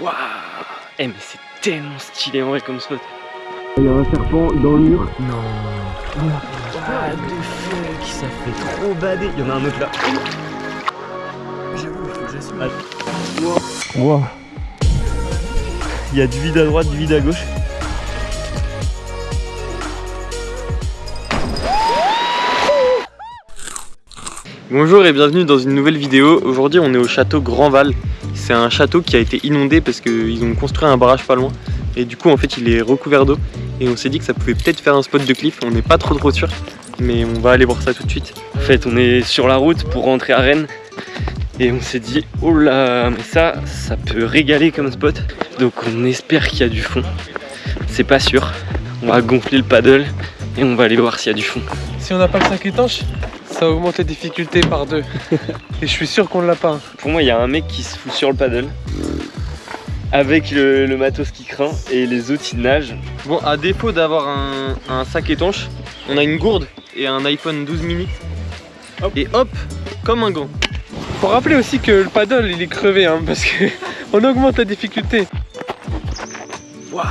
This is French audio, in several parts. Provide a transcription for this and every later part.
Waouh Eh mais c'est tellement stylé en vrai comme spot. Il y a un serpent dans le mur. Non. What the fuck Ça fait trop bader. Il y en a un autre là. J'avoue, il faut que j'assume. Wow. Il y a du vide à droite, du vide à gauche. Bonjour et bienvenue dans une nouvelle vidéo. Aujourd'hui on est au château Grandval. C'est un château qui a été inondé parce qu'ils ont construit un barrage pas loin. Et du coup en fait il est recouvert d'eau. Et on s'est dit que ça pouvait peut-être faire un spot de cliff. On n'est pas trop trop sûr. Mais on va aller voir ça tout de suite. En fait on est sur la route pour rentrer à Rennes. Et on s'est dit, oh là, mais ça, ça peut régaler comme spot. Donc on espère qu'il y a du fond. C'est pas sûr. On va gonfler le paddle et on va aller voir s'il y a du fond. Si on n'a pas le sac étanche, ça augmente les difficultés par deux. Et je suis sûr qu'on l'a pas. Pour moi, il y a un mec qui se fout sur le paddle. Avec le, le matos qui craint et les autres ils nagent. Bon, à défaut d'avoir un, un sac étanche, on a une gourde et un iPhone 12 mini. Et hop, comme un gant. Faut rappeler aussi que le paddle il est crevé hein, parce que on augmente la difficulté. Waouh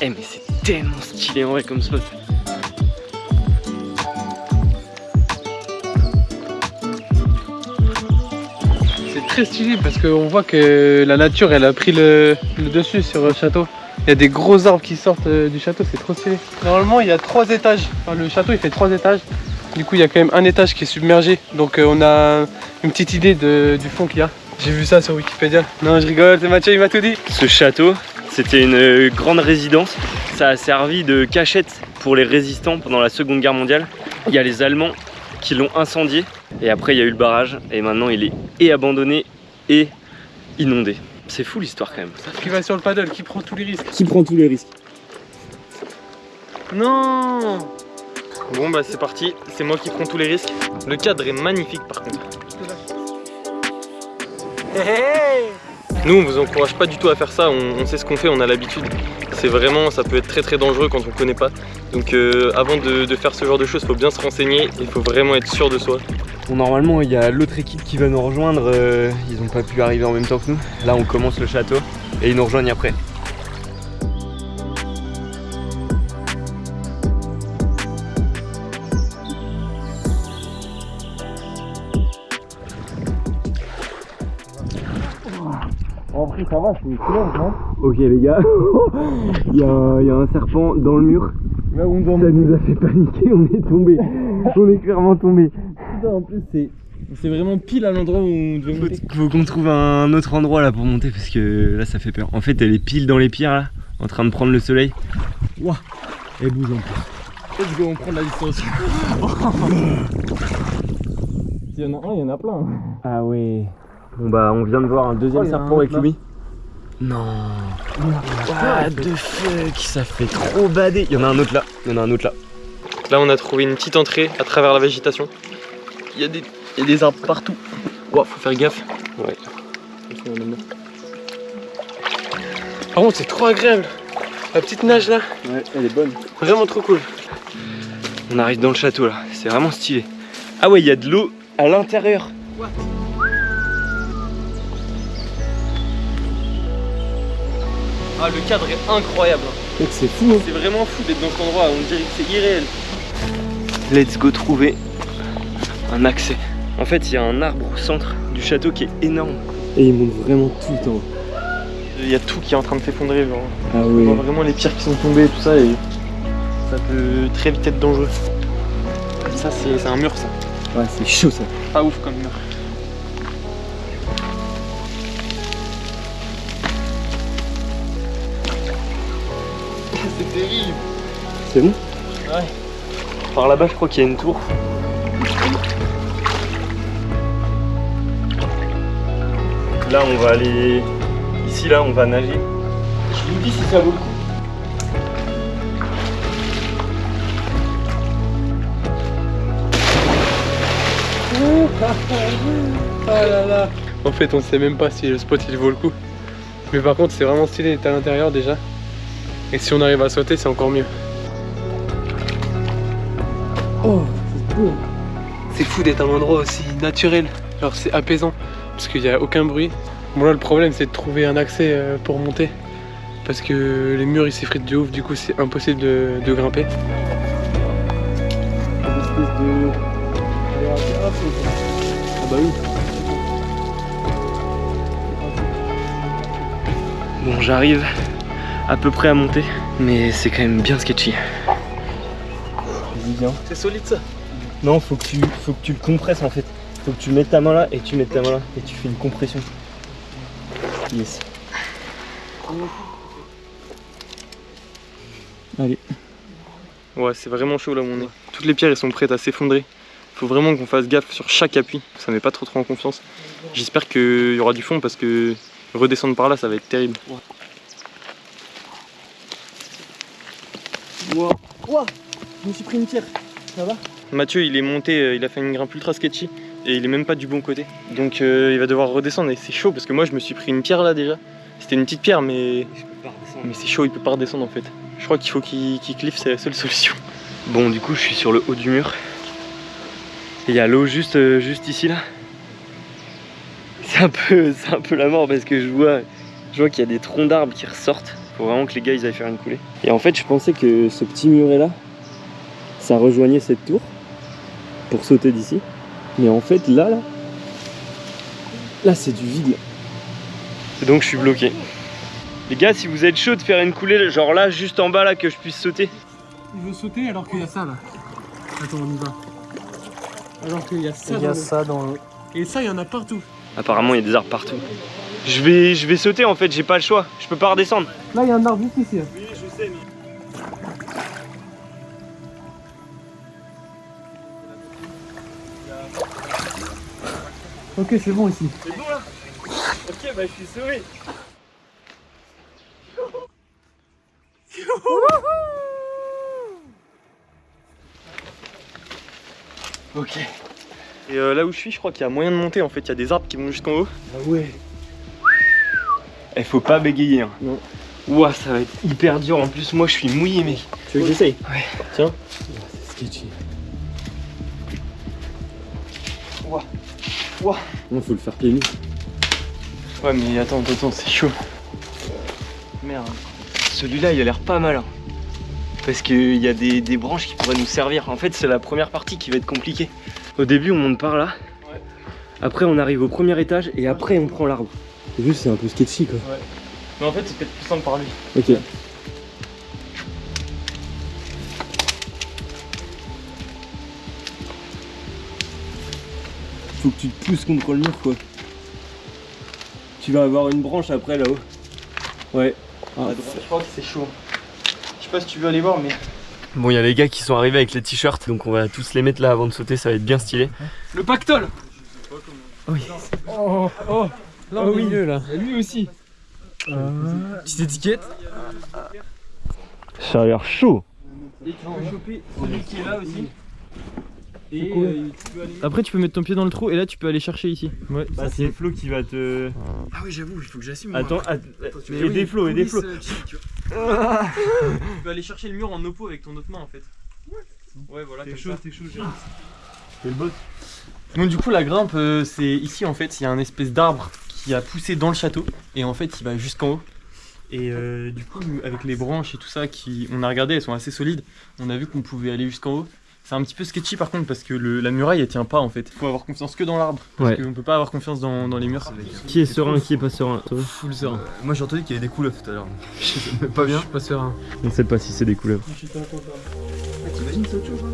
Eh mais c'est tellement stylé en vrai comme spot. Stylé parce qu'on voit que la nature elle a pris le, dessus sur le château. Il y a des gros arbres qui sortent euh, du château, c'est trop stylé. Normalement il y a trois étages. Le château il fait trois étages. Du coup il y a quand même un étage qui est submergé. Donc euh, on a une petite idée du fond qu'il y a. J'ai vu ça sur Wikipédia. Non je rigole, c'est Mathieu il m'a tout dit. Ce château, c'était une euh, grande résidence. Ça a servi de cachette pour les résistants pendant la Seconde Guerre mondiale. Il y a les Allemands qui l'ont incendié. Et après, il y a eu le barrage. Et maintenant, il est et abandonné et inondé. C'est fou l'histoire quand même. Qui va sur le paddle, qui prend tous les risques. Qui prend tous les risques Non Bon bah c'est parti, c'est moi qui prends tous les risques. Le cadre est magnifique par contre. Nous on vous encourage pas du tout à faire ça, on, on sait ce qu'on fait, on a l'habitude. C'est vraiment, ça peut être très très dangereux quand on connaît pas. Donc euh, avant de, de faire ce genre de choses, faut bien se renseigner, il faut vraiment être sûr de soi. Bon, normalement, il y a l'autre équipe qui va nous rejoindre. euh, ils n'ont pas pu arriver en même temps que nous. Là, on commence le château et ils nous rejoignent après. En vrai ça va, c'est silence non? Ok, les gars, il y, a un- il y a un serpent dans le mur. Là où on doit Ça nous a fait paniquer, on est tombé. on est clairement tombé. En plus c'est c'est vraiment pile à l'endroit où on devait monter. Faut qu'on trouve un autre endroit là pour monter parce que là ça fait peur. En fait, elle est pile dans les pierres là, en train de prendre le soleil. Ouah, elle bouge en plus. Let's go, on prend de la distance. S'il y en a un, il y en a plein. Ah ouais. Bon bah on vient de voir un deuxième Oh, il serpent un avec lui. Non. What the fuck, ça fait trop bader. Il y en a un autre là. Il y en a un autre là. Là on a trouvé une petite entrée à travers la végétation. Il y a des, y a des arbres partout. Ouah, faut faire gaffe. Ouais. Par contre, c'est trop agréable. La petite nage là, Ouais, elle est bonne. vraiment trop cool. On arrive dans le château là, c'est vraiment stylé. Ah ouais, il y a de l'eau à l'intérieur. Ah, le cadre est incroyable. hein. C'est fou. hein. C'est vraiment fou d'être dans cet endroit, on dirait que c'est irréel. Let's go trouver un accès. En fait, il y a un arbre au centre du château qui est énorme. Et il monte vraiment tout le temps. Il y a tout qui est en train de s'effondrer, genre. Ah On voit vraiment les pierres qui sont tombées et tout ça, et ça peut très vite être dangereux. Ça, c'est un mur, ça. Ouais, c'est chaud ça. Pas ouf comme mur. C'est terrible. C'est bon? Par là-bas, je crois qu'il y a une tour. Là, on va aller. Ici, là, on va nager. Je vous dis si ça vaut le coup. Ah là là. En fait, on sait même pas si le spot il vaut le coup. Mais par contre, c'est vraiment stylé d'être à l'intérieur déjà. Et si on arrive à sauter, c'est encore mieux. Oh, c'est beau. C'est fou d'être à un endroit aussi naturel. Genre, c'est apaisant. Parce qu'il n'y a aucun bruit. Bon là le problème c'est de trouver un accès euh, pour monter. Parce que les murs ils s'effritent de ouf, du coup c'est impossible de, de grimper. Ah bah oui. Bon, j'arrive à peu près à monter, mais c'est quand même bien sketchy. C'est solide ça Non, faut que, tu, faut que tu le compresses en fait. Faut que tu mettes ta main là et tu mettes ta main là et tu fais une compression. Yes. Allez. Ouais, c'est vraiment chaud là où on est. Toutes les pierres elles sont prêtes à s'effondrer. Faut vraiment qu'on fasse gaffe sur chaque appui. Ça met pas trop trop en confiance. J'espère qu'il y aura du fond parce que redescendre par là ça va être terrible. Wow. Wow. Je me suis pris une pierre. Ça va? Mathieu il est monté, euh, il a fait une grimpe ultra sketchy et il est même pas du bon côté. Donc euh, il va devoir redescendre et c'est chaud parce que moi je me suis pris une pierre là déjà. C'était une petite pierre mais, mais c'est chaud, il peut pas redescendre en fait. Je crois qu'il faut qu'il cliffe, c'est la seule solution. Bon, du coup, je suis sur le haut du mur. Et il y a l'eau juste, euh, juste ici là. C'est un peu, un peu la mort parce que je vois, je vois qu'il y a des troncs d'arbres qui ressortent. Faut vraiment que les gars ils aillent faire une coulée. Et en fait, je pensais que ce petit muret là, ça rejoignait cette tour pour sauter d'ici. Mais en fait, là, là, là, c'est du vide. Et donc, je suis bloqué. Les gars, si vous êtes chaud de faire une coulée, genre là, juste en bas là, que je puisse sauter. Il veut sauter alors qu'il y a ça là. Attends, on y va. Alors qu'il y a ça Il y dans a le- ça dans le... Et ça, il y en a partout. Apparemment, il y a des arbres partout. Je vais, je vais sauter en fait, j'ai pas le choix. Je peux pas redescendre. Là, il y a un arbre juste ici. hein. Ok, c'est bon ici. C'est bon là Ok, bah je suis sauvé. ok. Et euh, là où je suis, je crois qu'il y a moyen de monter en fait. Il y a des arbres qui vont jusqu'en haut. Ah ouais. Il faut pas bégayer. Hein. Non. Ouah, ça va être hyper dur. En plus, moi je suis mouillé, mec. Tu veux que j'essaye? Ouais. Tiens. C'est sketchy. Ouah. Non, faut le faire pieds nus. Ouais, mais attends, attends, c'est chaud. Merde. Celui-là, il a l'air pas mal. hein. Parce qu'il y a des, des branches qui pourraient nous servir. En fait, c'est la première partie qui va être compliquée. Au début, on monte par là. Ouais. Après, on arrive au premier étage et après, on prend l'arbre. Juste, c'est un peu sketchy quoi. Mais en fait, c'est peut-être plus simple par lui. Ok. Faut que tu te pousses contre le mur quoi. Tu vas avoir une branche après là-haut. Ouais. À droite, je crois que c'est chaud. Je sais pas si tu veux aller voir, mais. Bon, il y a les gars qui sont arrivés avec les t-shirts, donc on va tous les mettre là avant de sauter, ça va être bien stylé. Le pactole Oui. Oh, oh Là, Oh oui. là. Et lui aussi. Petite étiquette. Ça a l'air chaud. Et tu peux choper celui qui est là aussi. Et euh, Après, tu peux mettre ton pied dans le trou et là, tu peux aller chercher ici. Ouais, Bah, c'est Flo qui va te. Ah oui, j'avoue, il faut que j'assume. Attends, att- aidez Flo, aidez Flo. Tu peux aller chercher le mur en oppo avec ton autre main en fait. Ouais, voilà, T'es chaud, t'es chaud, Gérard. T'es le boss. Donc, du coup, la grimpe, euh, c'est ici en fait, il y a un espèce d'arbre qui a poussé dans le château et en fait, il va jusqu'en haut. Et euh, du coup, avec les branches et tout ça, qui, on a regardé, elles sont assez solides. On a vu qu'on pouvait aller jusqu'en haut. C'est un petit peu sketchy par contre parce que le- la muraille elle tient pas en fait. Faut avoir confiance que dans l'arbre. Parce Ouais. qu'on peut pas avoir confiance dans, dans les murs. Qui est serein, qui est pas serein toi? Full serein. Moi j'ai entendu qu'il y avait des couleuvres tout à l'heure. Pas bien Je suis pas serein. On sait pas si c'est des couleuvres. T'imagines c'est autre chose hein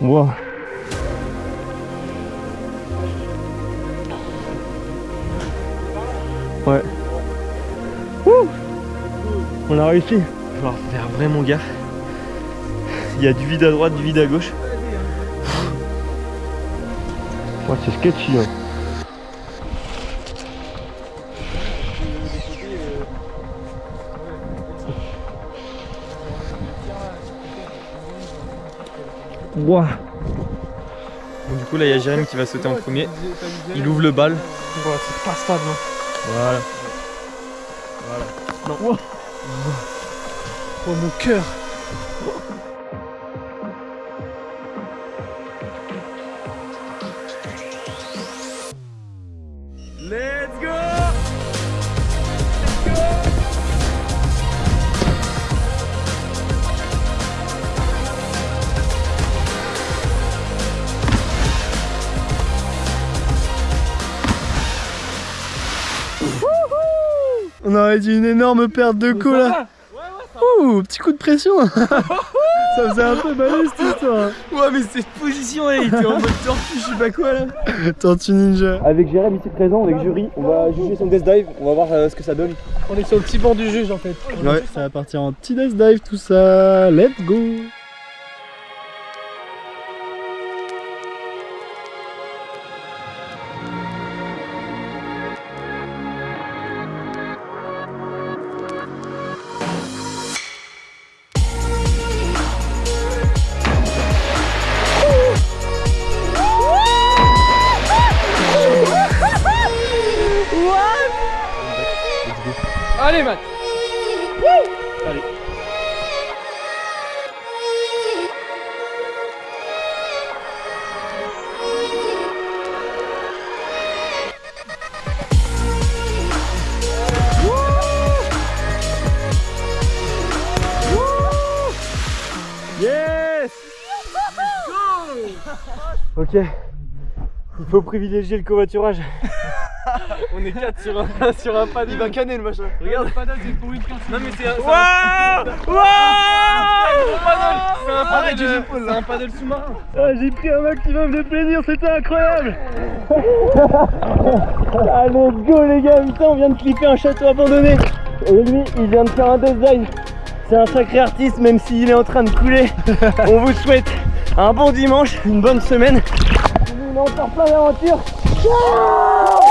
Wow. On a réussi. Il va faire vraiment gaffe. Il y a du vide à droite, du vide à gauche. Ouais, c'est sketchy. Hein. Wow. Donc, du coup, là il y a Jérémy qui va sauter en premier. Il ouvre le bal. Ouais, c'est pas stable. hein. Voilà. Oh mon cœur. Let's go! On aurait dit une énorme perte de co là. Ouh, petit coup de pression. ça faisait un peu balai cette histoire. Ouais mais cette position elle était en mode tortue, je sais pas quoi là Tortue Ninja. Avec Jérém ici présent, avec Jury, on va juger son death dive, on va voir euh, ce que ça donne. On est sur le petit banc du juge en fait. Ouais, ça va partir en petit death dive tout ça. Let's go. Yes. Ok, il faut privilégier le covoiturage. On est 4 sur un, sur un paddle. Il va canner le machin. Regarde, le paddle c'est pour une personne. Non mais c'est un, c'est un- Waouh c'est un paddle, sous-marin. Ah, j'ai pris un maximum de plaisir, c'était incroyable. Let's go les gars, putain on vient de clipper un château abandonné Et lui il vient de faire un design C'est un sacré artiste même s'il est en train de couler On vous souhaite un bon dimanche, une bonne semaine Nous on est encore plein d'aventures Ciao